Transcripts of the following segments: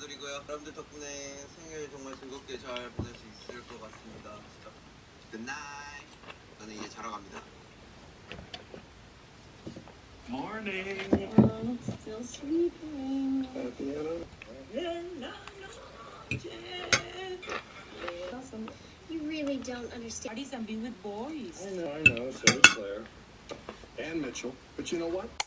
감사드리고요. 여러분들 덕분에 생일 정말 즐겁게 잘 보낼 수 있을 것 같습니다. 진짜. 굿나잇. 저는 이제 자러 갑니다. Morning. I'm still sleeping. You really don't understand. Parties and be with boys. I know, I know. So is Claire. And Mitchell. But you know what?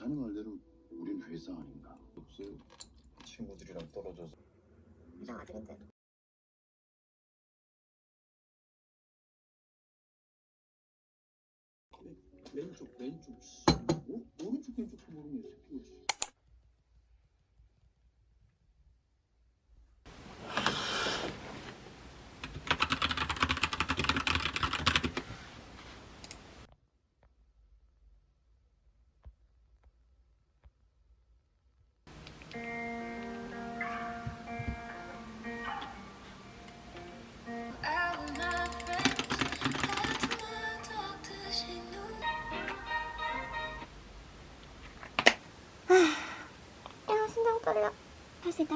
자네 말대로 우린 회사 아닌가? 없어요. 친구들이랑 떨어져서. 이상 아들인데. 왼쪽 왼쪽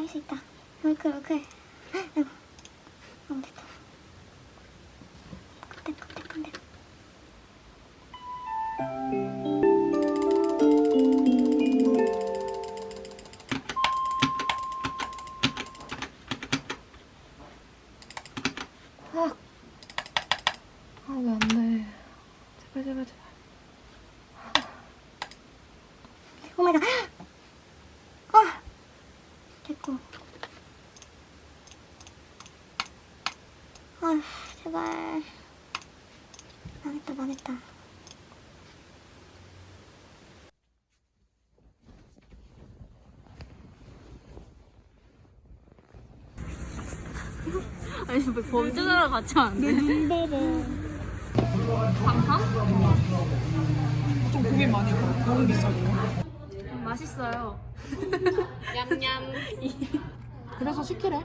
할수 있다, 할수 있다. 얼클, 얼클. 아이고. 너무 됐다. 컴대, 컴대, 컴대. 아, 됐고. 아휴, 제발. 망했다, 망했다. 아니, 왜 범죄자랑 같이 안 돼? 눈 봐봐. 방탕? 좀 고민 많이 가. 너무 비싸고. 맛있어요. 그래서 시키래.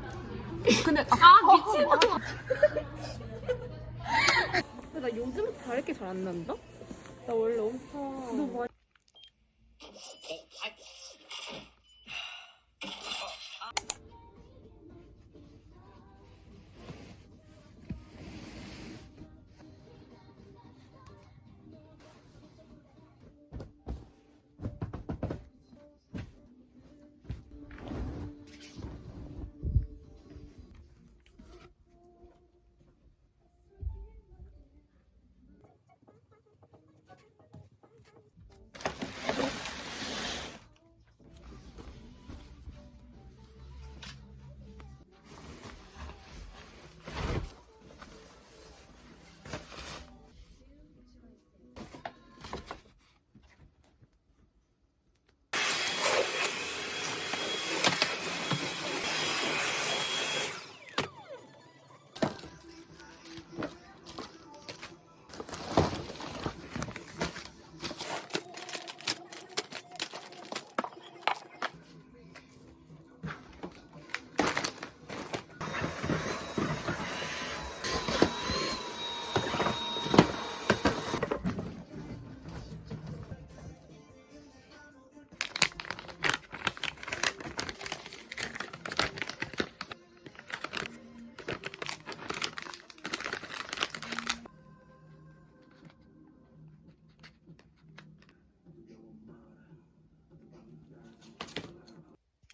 근데 아, 아, 미친놈! 나 요즘 다르게 잘 안 난다? 나 원래 엄청.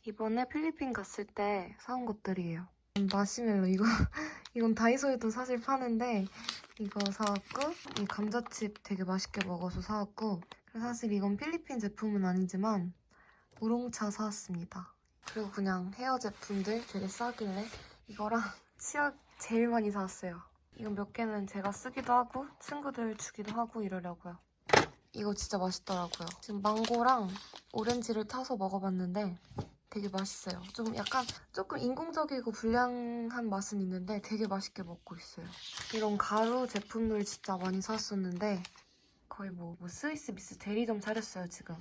이. 이번에 필리핀 갔을 때 사온 것들이에요. 마시멜로 이거 이건 다이소에도 사실 파는데 이거 사왔고 이 감자칩 되게 맛있게 먹어서 사왔고 사실 이건 필리핀 제품은 아니지만 우롱차 사왔습니다. 그리고 그냥 헤어 제품들 되게 싸길래 이거랑 치약 제일 많이 사왔어요. 이건 몇 개는 제가 쓰기도 하고 친구들 주기도 하고 이러려고요. 이거 진짜 맛있더라고요. 지금 망고랑 오렌지를 타서 먹어봤는데 되게 맛있어요. 좀 약간 조금 인공적이고 불량한 맛은 있는데 되게 맛있게 먹고 있어요. 이런 가루 제품들 진짜 많이 샀었는데 거의 뭐, 뭐 스위스 미스 대리점 차렸어요 지금.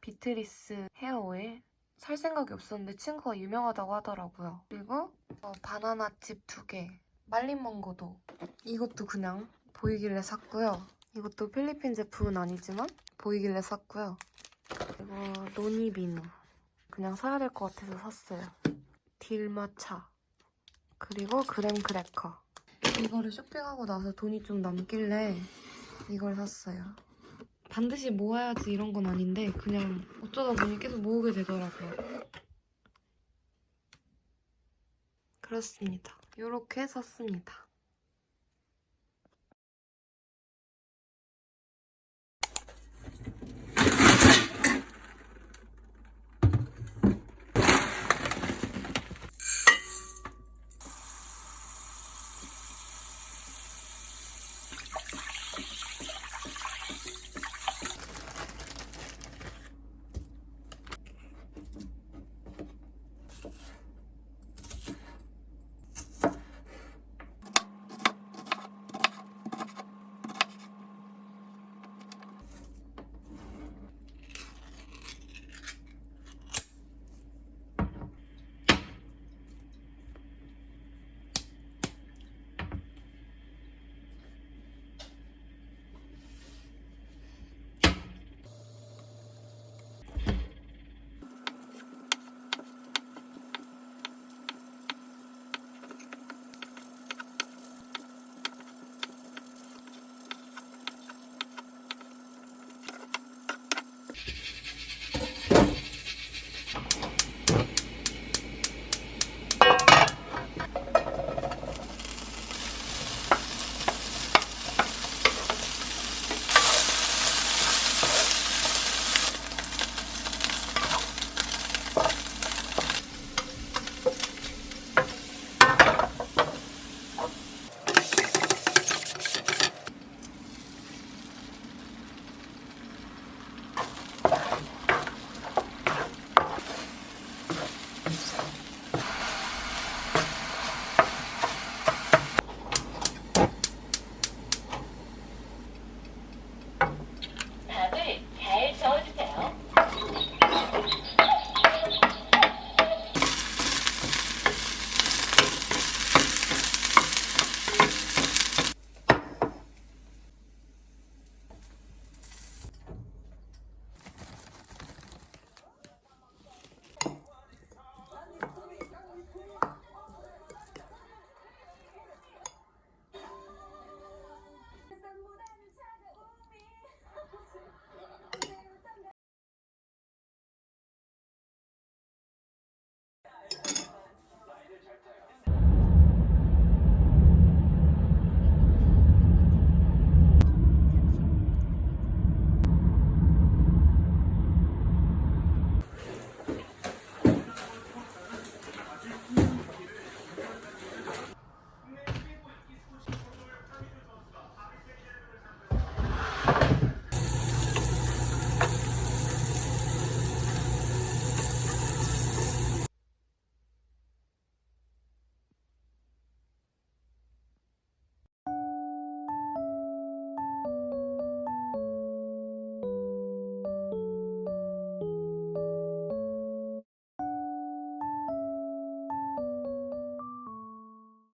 비트리스 헤어 오일 살 생각이 없었는데 친구가 유명하다고 하더라고요. 그리고 어, 바나나 칩 두 개, 말린 망고도 이것도 그냥 보이길래 샀고요. 이것도 필리핀 제품은 아니지만 보이길래 샀고요. 그리고 노니비누 그냥 사야 될 것 같아서 샀어요. 딜마차 그리고 그램 크래커 이거를 쇼핑하고 나서 돈이 좀 남길래 이걸 샀어요. 반드시 모아야지 이런 건 아닌데 그냥 어쩌다 보니 계속 모으게 되더라고요. 그렇습니다. 이렇게 샀습니다.